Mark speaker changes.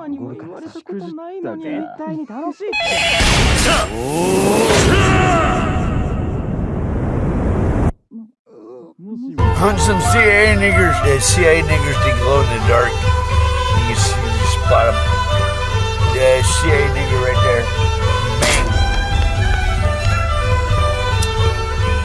Speaker 1: マにも言われたことないのに
Speaker 2: 絶
Speaker 1: 絶対に楽しいって
Speaker 3: Hunt some CIA niggers, uh, CIA niggers to glow in the dark. You can, see, the spot them. The CIA